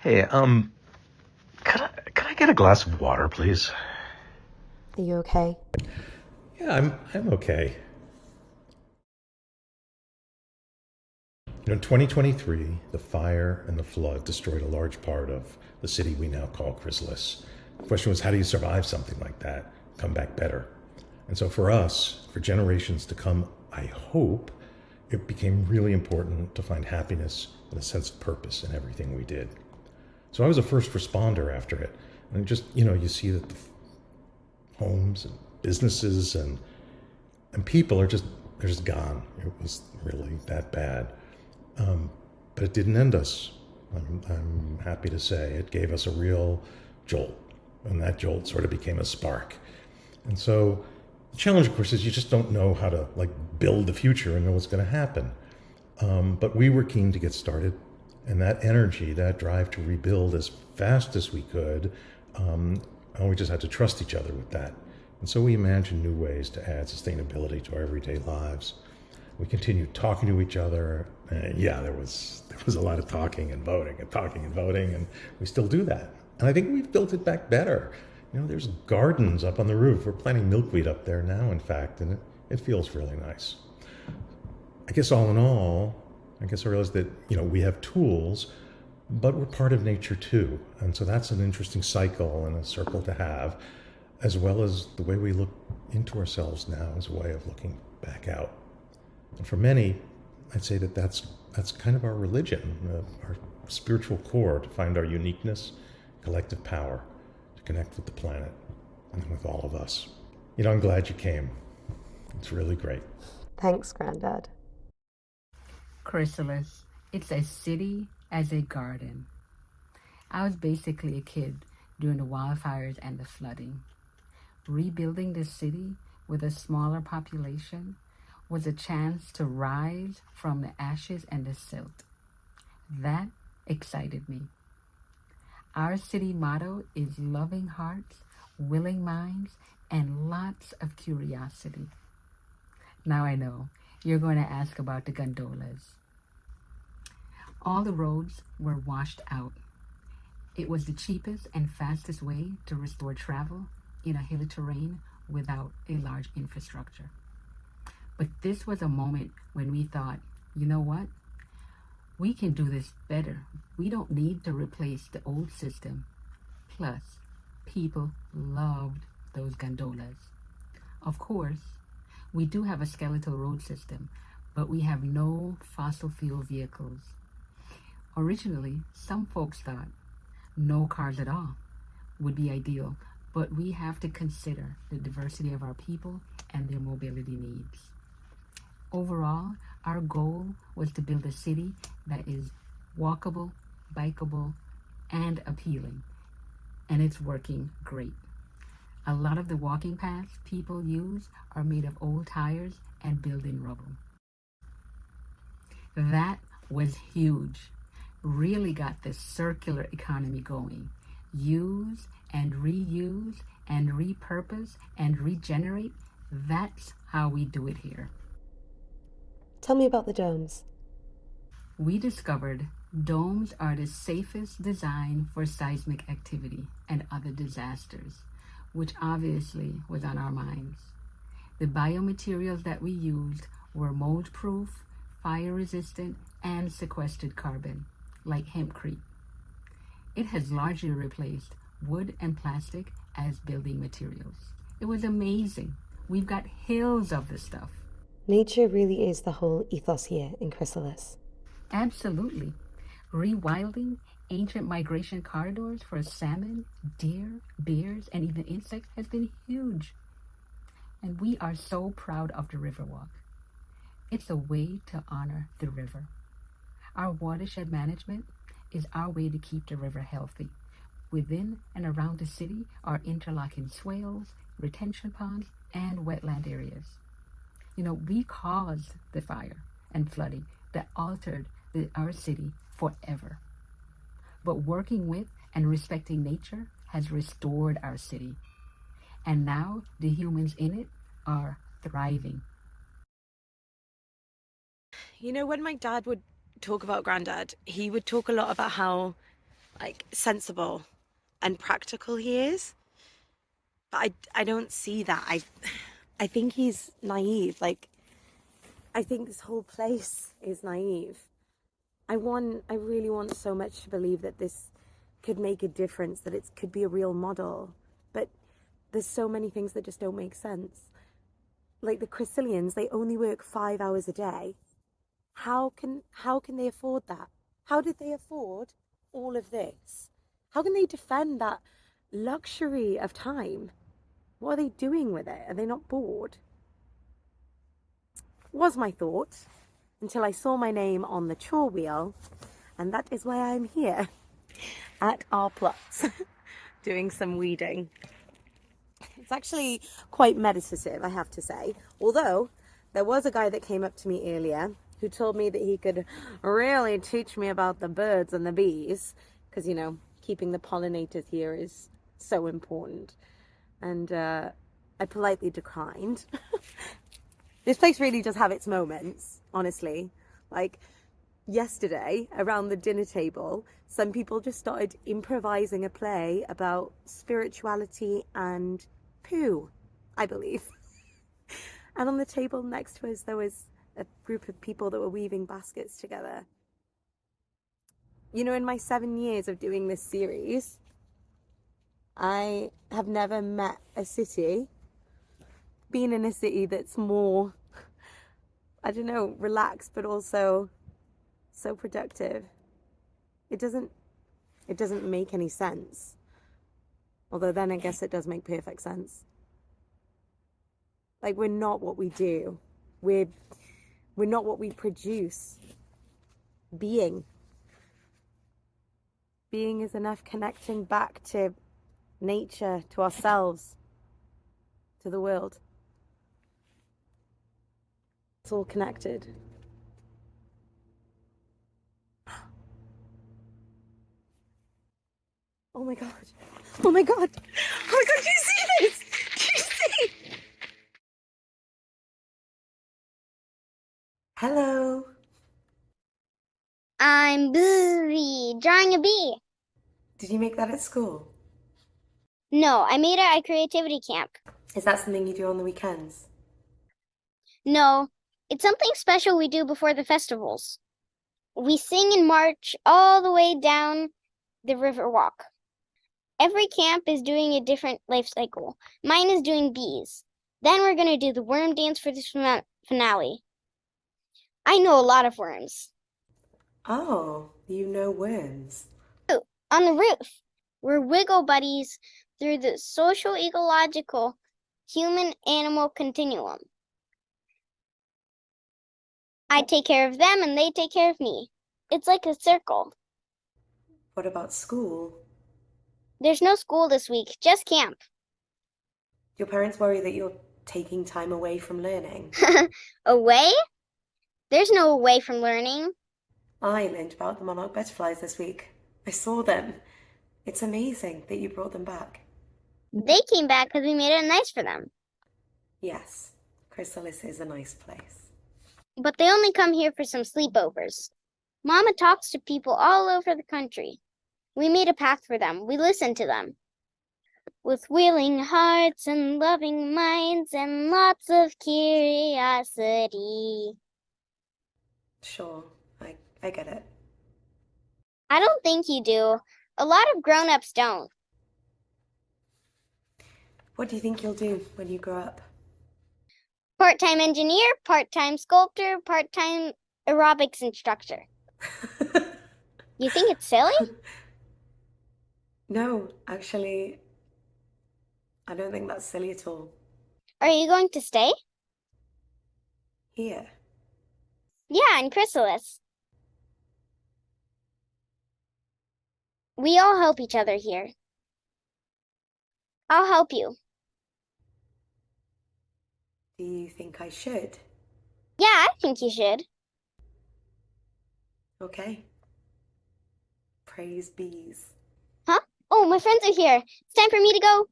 Hey, um, could I, could I get a glass of water, please? Are you okay? Yeah, I'm, I'm okay. You know, in 2023, the fire and the flood destroyed a large part of the city we now call Chrysalis. The question was, how do you survive something like that, come back better? And so for us, for generations to come, I hope, it became really important to find happiness and a sense of purpose in everything we did. So I was a first responder after it. And just, you know, you see that the homes and businesses and and people are just they're just gone. It was really that bad. Um, but it didn't end us. I'm, I'm happy to say it gave us a real jolt, and that jolt sort of became a spark. And so the challenge, of course, is you just don't know how to like build the future and know what's going to happen. Um, but we were keen to get started, and that energy, that drive to rebuild as fast as we could, um, and we just had to trust each other with that. And so we imagined new ways to add sustainability to our everyday lives. We continued talking to each other. Uh, yeah, there was there was a lot of talking and voting and talking and voting, and we still do that. And I think we've built it back better. You know, there's gardens up on the roof. We're planting milkweed up there now, in fact, and it, it feels really nice. I guess all in all, I guess I realized that, you know, we have tools, but we're part of nature too. And so that's an interesting cycle and a circle to have, as well as the way we look into ourselves now as a way of looking back out. And for many, I'd say that that's, that's kind of our religion, uh, our spiritual core to find our uniqueness, collective power, to connect with the planet and with all of us. You know, I'm glad you came. It's really great. Thanks, Grandad. Chrysalis. It's a city as a garden. I was basically a kid during the wildfires and the flooding. Rebuilding the city with a smaller population was a chance to rise from the ashes and the silt. That excited me. Our city motto is loving hearts, willing minds, and lots of curiosity. Now I know you're going to ask about the gondolas. All the roads were washed out. It was the cheapest and fastest way to restore travel in a hilly terrain without a large infrastructure. But this was a moment when we thought, you know what? We can do this better. We don't need to replace the old system. Plus, people loved those gondolas. Of course, we do have a skeletal road system, but we have no fossil fuel vehicles. Originally, some folks thought no cars at all would be ideal, but we have to consider the diversity of our people and their mobility needs. Overall, our goal was to build a city that is walkable, bikeable, and appealing, and it's working great. A lot of the walking paths people use are made of old tires and building rubble. That was huge. Really got the circular economy going. Use and reuse and repurpose and regenerate. That's how we do it here. Tell me about the domes. We discovered domes are the safest design for seismic activity and other disasters which obviously was on our minds. The biomaterials that we used were mold proof, fire resistant, and sequestered carbon, like hempcrete. It has largely replaced wood and plastic as building materials. It was amazing. We've got hills of this stuff. Nature really is the whole ethos here in Chrysalis. Absolutely. Rewilding ancient migration corridors for salmon, deer, bears, and even insects has been huge. And we are so proud of the Riverwalk. It's a way to honor the river. Our watershed management is our way to keep the river healthy. Within and around the city are interlocking swales, retention ponds, and wetland areas. You know, we caused the fire and flooding that altered the, our city forever but working with and respecting nature has restored our city. And now the humans in it are thriving. You know, when my dad would talk about Grandad, he would talk a lot about how like sensible and practical he is. But I I don't see that. I I think he's naive. Like I think this whole place is naive. I want I really want so much to believe that this could make a difference, that it could be a real model. But there's so many things that just don't make sense. Like the Chrysilians, they only work five hours a day. How can how can they afford that? How did they afford all of this? How can they defend that luxury of time? What are they doing with it? Are they not bored? Was my thought until I saw my name on the chore wheel, and that is why I'm here at our plots doing some weeding. It's actually quite meditative, I have to say. Although there was a guy that came up to me earlier who told me that he could really teach me about the birds and the bees because, you know, keeping the pollinators here is so important. And uh, I politely declined. this place really does have its moments, honestly. Like yesterday, around the dinner table, some people just started improvising a play about spirituality and poo, I believe. and on the table next to us, there was a group of people that were weaving baskets together. You know, in my seven years of doing this series, I have never met a city, been in a city that's more, I don't know, relaxed, but also so productive. It doesn't, it doesn't make any sense. Although then I guess it does make perfect sense. Like we're not what we do. We're we're not what we produce. Being. Being is enough connecting back to nature, to ourselves, to the world. It's all connected. Oh my god. Oh my god. Oh my god, do you see this? Do you see? Hello. I'm busy drawing a bee. Did you make that at school? No, I made it at creativity camp. Is that something you do on the weekends? No, it's something special we do before the festivals. We sing and march all the way down the river walk. Every camp is doing a different life cycle. Mine is doing bees. Then we're going to do the worm dance for this finale. I know a lot of worms. Oh, you know worms. Oh, on the roof, we're wiggle buddies through the social ecological human animal continuum. I take care of them and they take care of me. It's like a circle. What about school? There's no school this week, just camp. Your parents worry that you're taking time away from learning. away? There's no away from learning. I learned about the monarch butterflies this week. I saw them. It's amazing that you brought them back. They came back because we made it nice for them. Yes, Chrysalis is a nice place. But they only come here for some sleepovers. Mama talks to people all over the country. We made a path for them. We listen to them. With willing hearts and loving minds and lots of curiosity. Sure, I, I get it. I don't think you do. A lot of grown ups don't. What do you think you'll do when you grow up? Part time engineer, part time sculptor, part time aerobics instructor. you think it's silly? No, actually, I don't think that's silly at all. Are you going to stay? Here. Yeah, in Chrysalis. We all help each other here. I'll help you. Do you think I should? Yeah, I think you should. Okay. Praise bees. Huh? Oh, my friends are here. It's time for me to go.